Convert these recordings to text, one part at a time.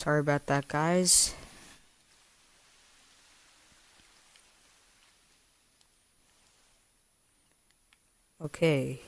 Sorry about that, guys. Okay.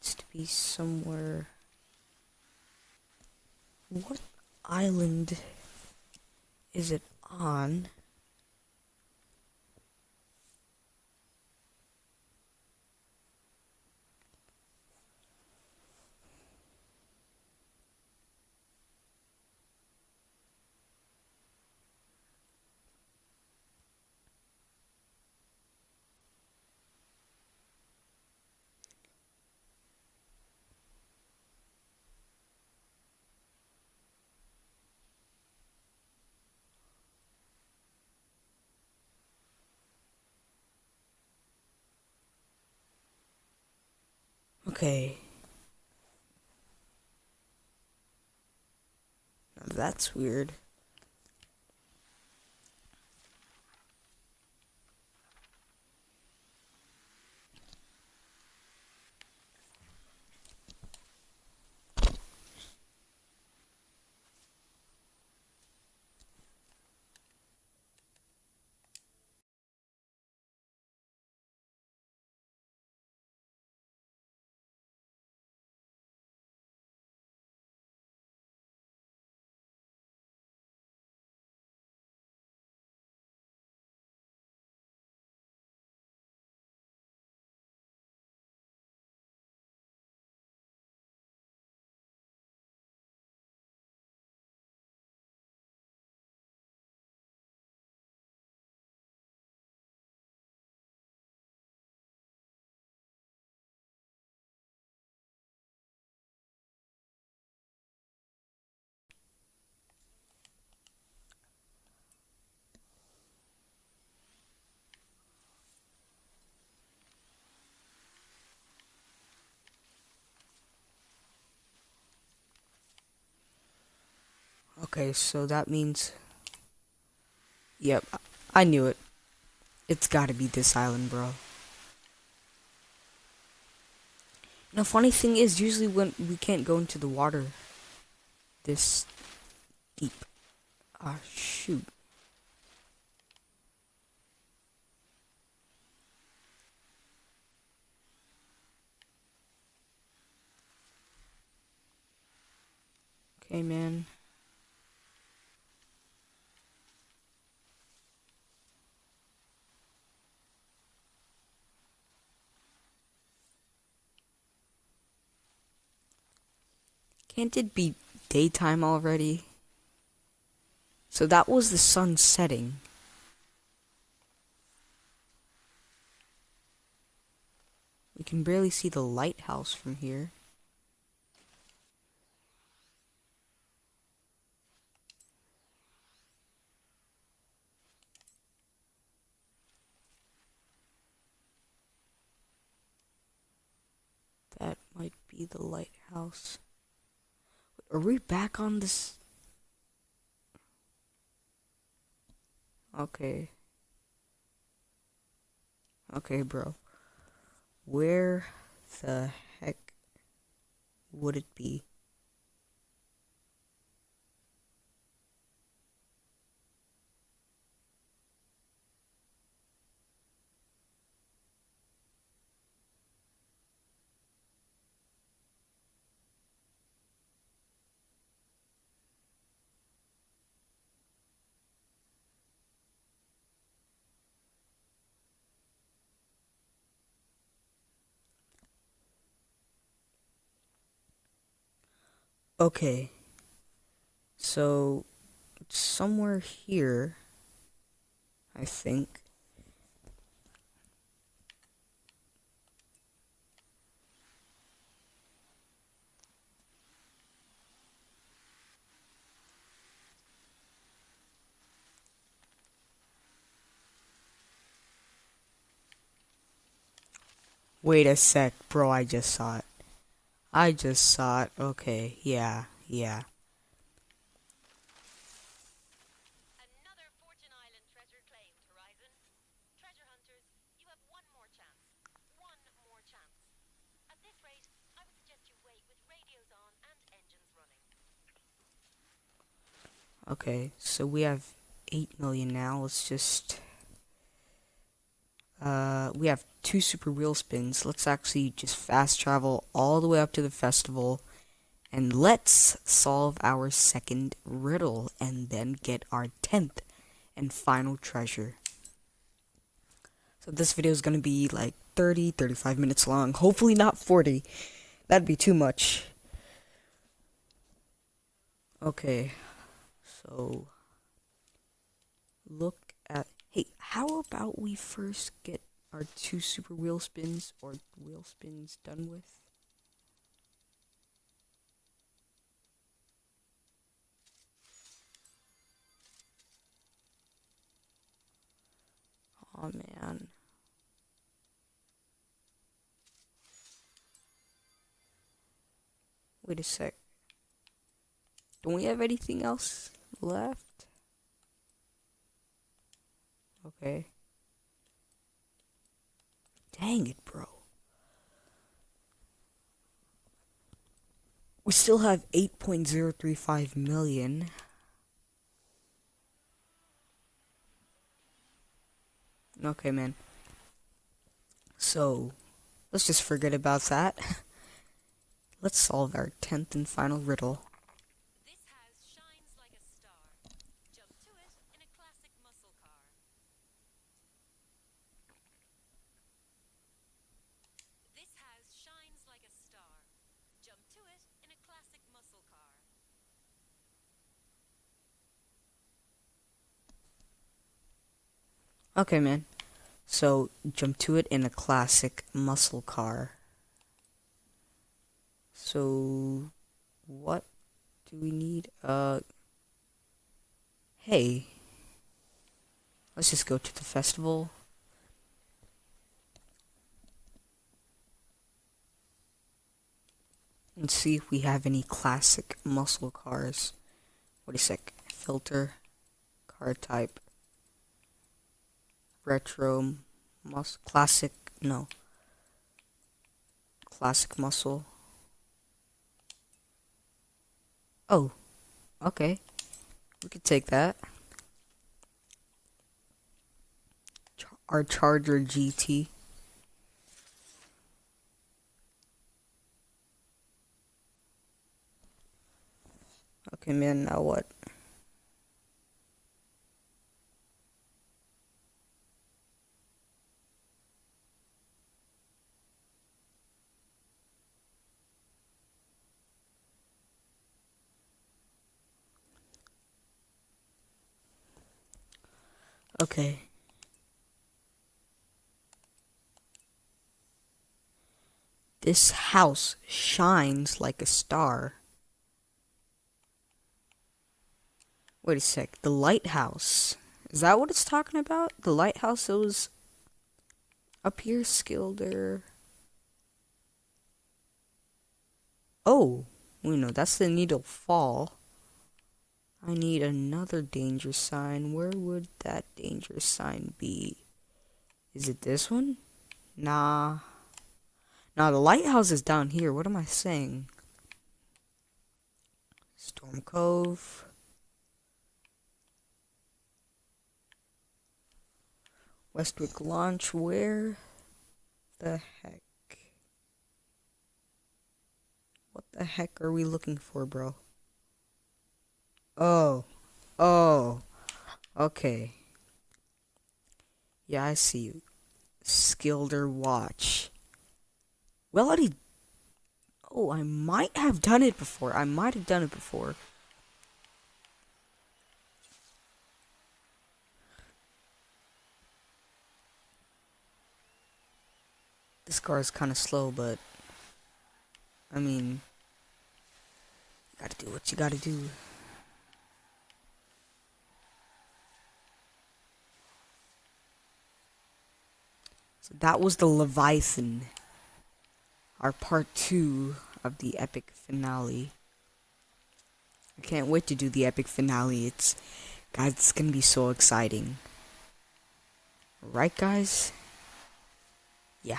Needs to be somewhere. What island is it on? Okay. That's weird. Okay, so that means... Yep, I knew it. It's gotta be this island, bro. the funny thing is, usually when we can't go into the water this deep. Ah, shoot. Okay, man. Can't it be daytime already? So that was the sun setting. We can barely see the lighthouse from here. That might be the lighthouse. Are we back on this? Okay. Okay, bro. Where the heck would it be? Okay. So, somewhere here, I think. Wait a sec, bro, I just saw it. I just saw it. Okay, yeah, yeah. Another Fortune Island treasure claimed, Horizon. Treasure hunters, you have one more chance. One more chance. At this rate, I would suggest you wait with radios on and engines running. Okay, so we have 8 million now. Let's just. Uh, we have two super wheel spins. Let's actually just fast travel all the way up to the festival. And let's solve our second riddle and then get our 10th and final treasure. So this video is going to be like 30, 35 minutes long. Hopefully not 40. That'd be too much. Okay. So look how about we first get our two super wheel spins or wheel spins done with? Oh man. Wait a sec. Don't we have anything else left? Okay. Dang it, bro. We still have 8.035 million. Okay, man. So, let's just forget about that. let's solve our 10th and final riddle. This house shines like a star. Jump to it in a classic muscle car. This house shines like a star. Jump to it in a classic muscle car. Okay, man. So, jump to it in a classic muscle car. So, what do we need? Uh, hey. Let's just go to the festival. And see if we have any classic muscle cars. Wait a sec. Filter. Car type retro mus classic no. Classic muscle. Oh okay. We could take that. Our charger gt okay man now what Okay. This house shines like a star. Wait a sec. The lighthouse. Is that what it's talking about? The lighthouse that was up here, Skilder. Oh, we know that's the Needle Fall. I need another danger sign. Where would that danger sign be? Is it this one? Nah. Nah, the lighthouse is down here. What am I saying? Storm Cove. Westwick Launch. Where the heck? What the heck are we looking for, bro? Oh. Oh. Okay. Yeah, I see you. Skilder watch. Well, I did Oh, I might have done it before. I might have done it before. This car is kind of slow, but I mean, you gotta do what you gotta do. So that was the Leviathan, our part two of the epic finale. I can't wait to do the epic finale. It's, guys, it's gonna be so exciting. Right, guys? Yeah.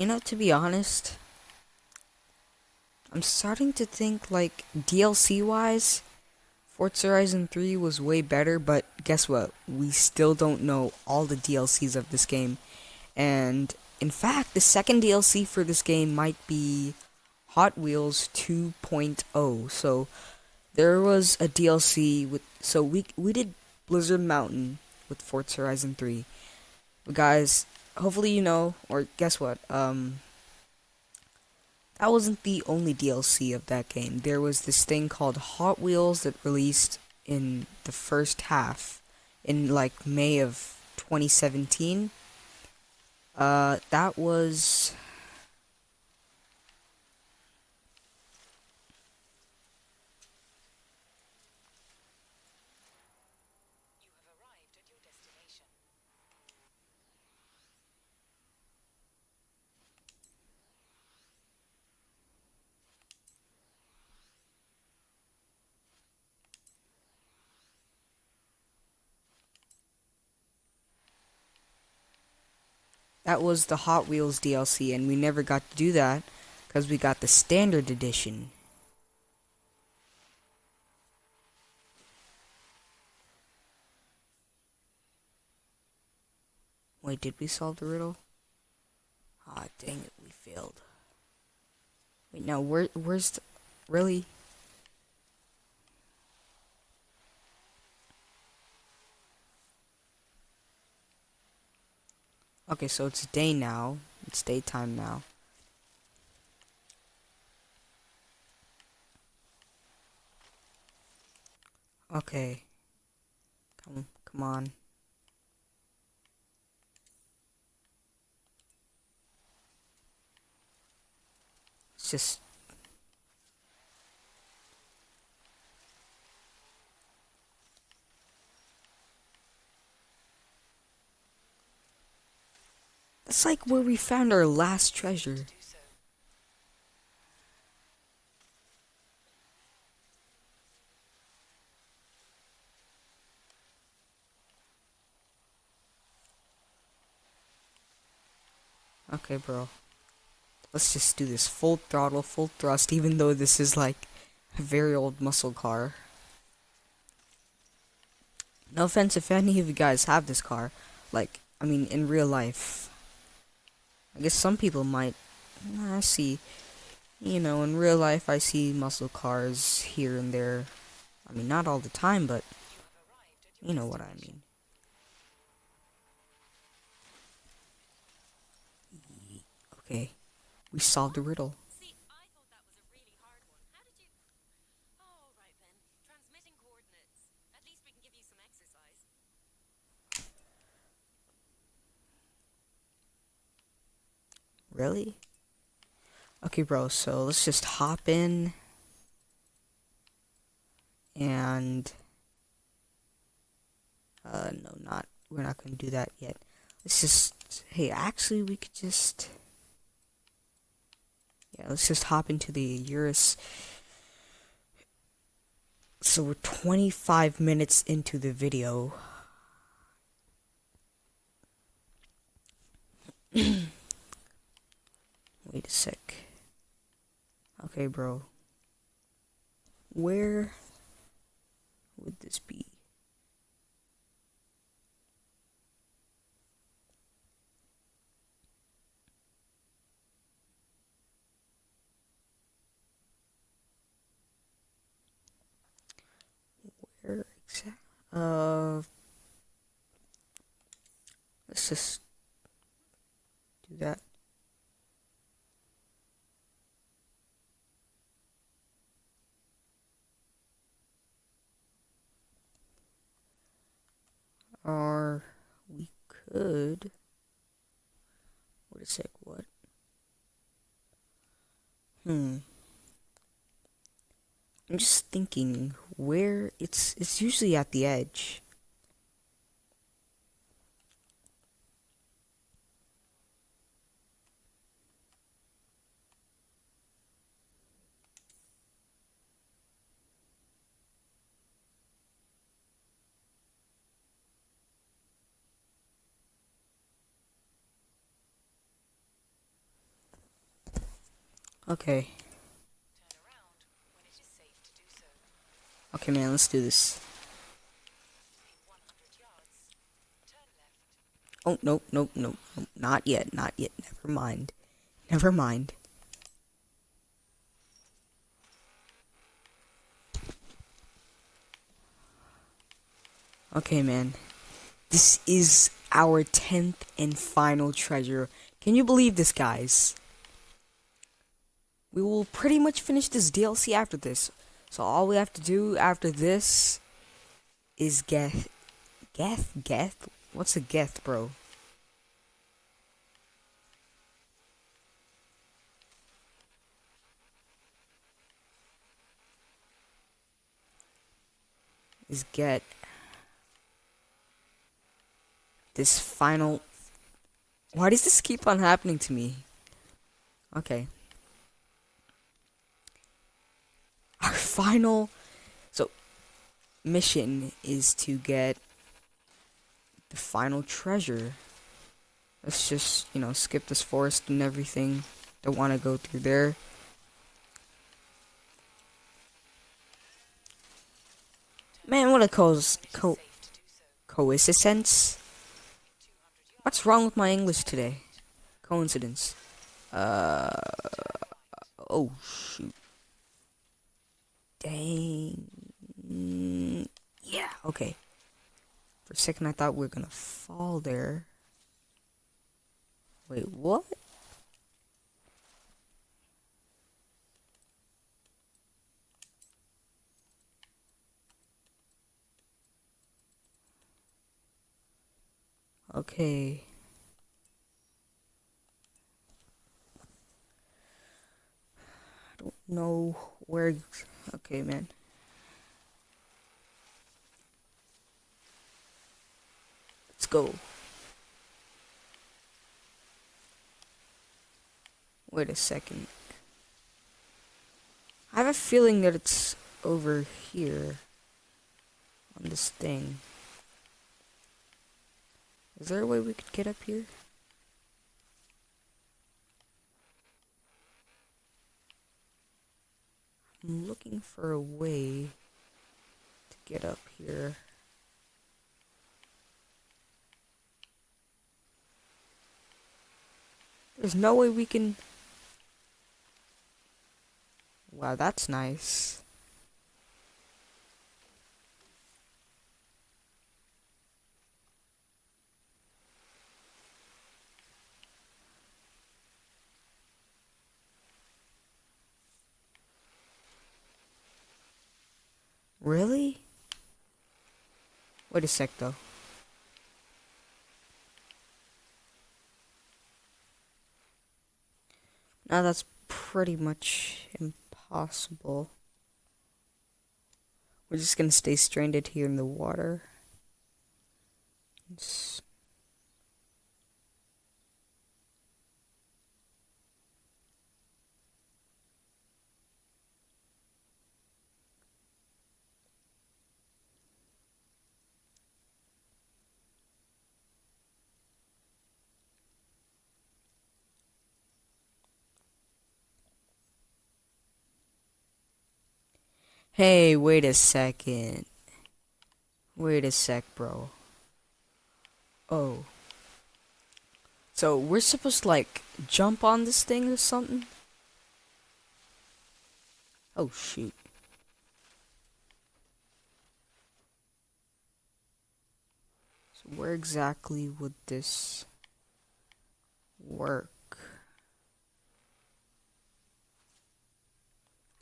You know, to be honest, I'm starting to think like DLC wise, Forza Horizon 3 was way better, but guess what? We still don't know all the DLCs of this game. And in fact, the second DLC for this game might be Hot Wheels 2.0. So there was a DLC with so we we did Blizzard Mountain with Forza Horizon 3. But guys, hopefully you know or guess what? Um that wasn't the only DLC of that game. There was this thing called Hot Wheels that released in the first half in like May of 2017. Uh, that was that was the Hot Wheels DLC, and we never got to do that because we got the standard edition. Wait, did we solve the riddle? Ah, dang it, we failed. Wait, now where, where's the, really? Okay, so it's day now. It's daytime now. Okay. Come, come on. It's just That's like where we found our last treasure. Okay, bro. Let's just do this full throttle, full thrust, even though this is like a very old muscle car. No offense if any of you guys have this car. Like, I mean, in real life. I guess some people might. I see. You know, in real life, I see muscle cars here and there. I mean, not all the time, but You know what I mean. Okay, we solved the riddle. See, I thought that was a really hard one. How did you... Oh, right then. Transmitting coordinates. At least we can give you some exercise. Really? Okay, bro, so let's just hop in. And. Uh, no, not. We're not going to do that yet. Let's just. Hey, actually, we could just. Yeah, let's just hop into the Eurus. So we're 25 minutes into the video. Wait a sec. Okay, bro. Where would this be? Where exact? Uh, let's just do that. Or we could. Wait a sec, what? Hmm. I'm just thinking where it's it's usually at the edge. Okay. Turn around when it is safe to do so. Okay, man, let's do this. 100 yards. Oh, nope, nope, nope, nope. Not yet, not yet. Never mind. Never mind. Okay, man. This is our 10th and final treasure. Can you believe this, guys? We will pretty much finish this DLC after this. So all we have to do after this is get Geth? Geth? What's a Geth, bro? Is get this final. Why does this keep on happening to me? Okay. Our final. So, mission is to get the final treasure. Let's just, you know, skip this forest and everything. Don't want to go through there. Man, what a co so. coincidence. What's wrong with my English today? Coincidence. Uh. Oh shoot. Dang. Yeah. Okay. For a second, I thought we were gonna fall there. Wait, what? Okay. Know where. Okay, man. Let's go. Wait a second. I have a feeling that it's over here on this thing. Is there a way we could get up here? I'm looking for a way to get up here. There's no way we can. Wow, that's nice. Really? Wait a sec though. Now that's pretty much impossible. We're just gonna stay stranded here in the water. It's- Hey, wait a second. Wait a sec, bro. Oh. So we're supposed to like jump on this thing or something? Oh shoot. So where exactly would this work?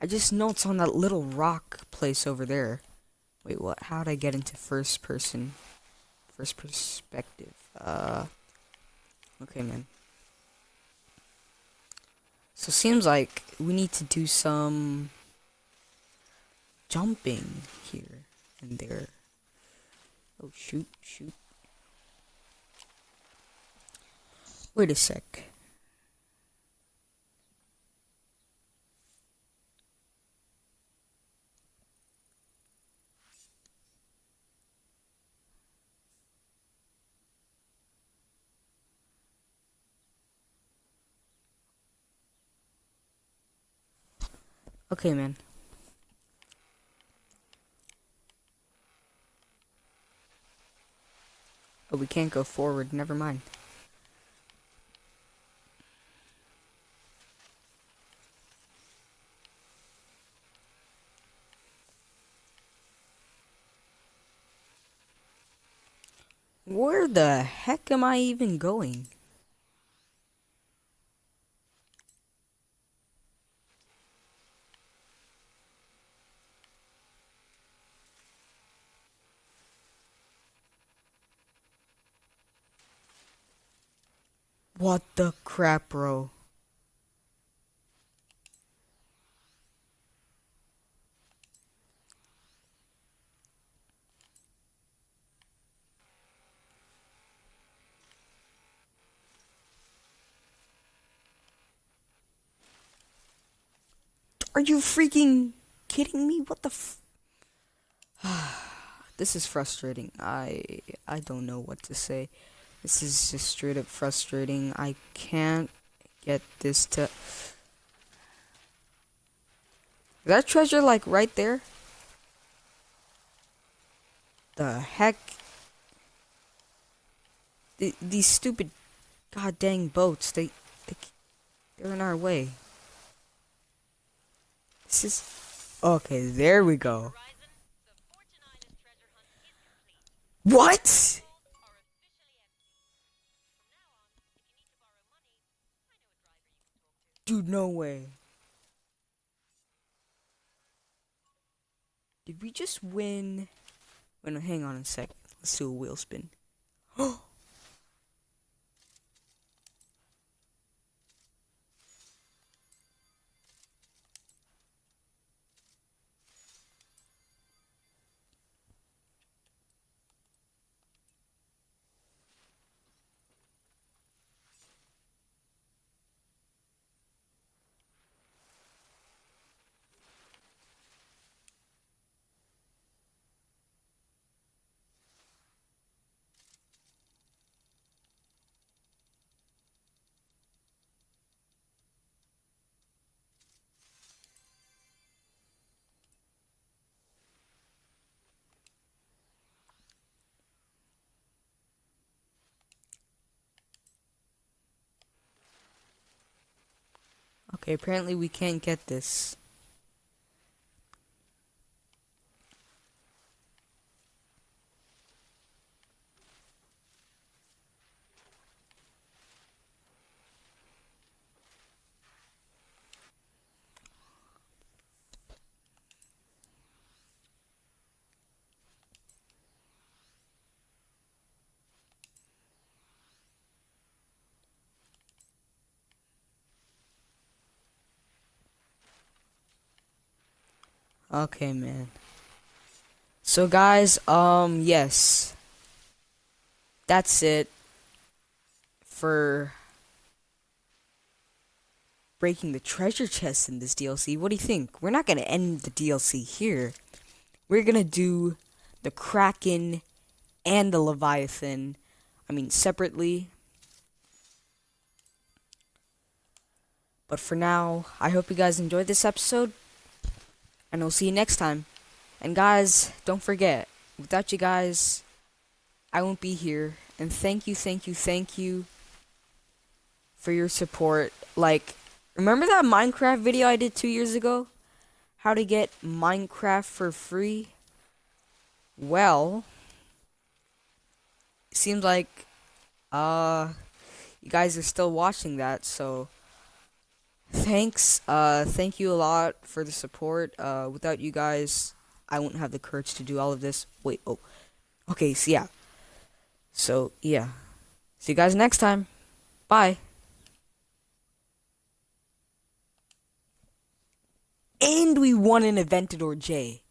I just know it's on that little rock place over there. Wait, what? How'd I get into first person? First perspective. Uh. Okay, man. So seems like we need to do some jumping here and there. Oh shoot, shoot. Wait a sec. Okay, man. Oh, we can't go forward. Never mind. Where the heck am I even going? What the crap, bro? Are you freaking kidding me? What the This is frustrating. I I don't know what to say. This is just straight up frustrating. I can't get this to Is that treasure like right there? The heck? The, these stupid god dang boats, they, they they're in our way. This is okay. There we go. Horizon, Dude, no way. Did we just win? Wait, no, hang on a sec. Let's do a wheel spin. Oh, Okay, apparently we can't get this. Okay, man. So guys, um yes. That's it for breaking the treasure chest in this DLC. What do you think? We're not going to end the DLC here. We're going to do the Kraken and the Leviathan. I mean, separately. But for now, I hope you guys enjoyed this episode and I'll see you next time. And guys, don't forget, without you guys, I won't be here. And thank you, thank you, thank you for your support. Like, remember that Minecraft video I did two years ago? How to get Minecraft for free? Well, seems like, uh, you guys are still watching that, so thanks uh thank you a lot for the support. Uh without you guys i wouldn't have the courage to do all of this. Wait oh okay so yeah. So yeah. See you guys next time. Bye. And we won an Aventador J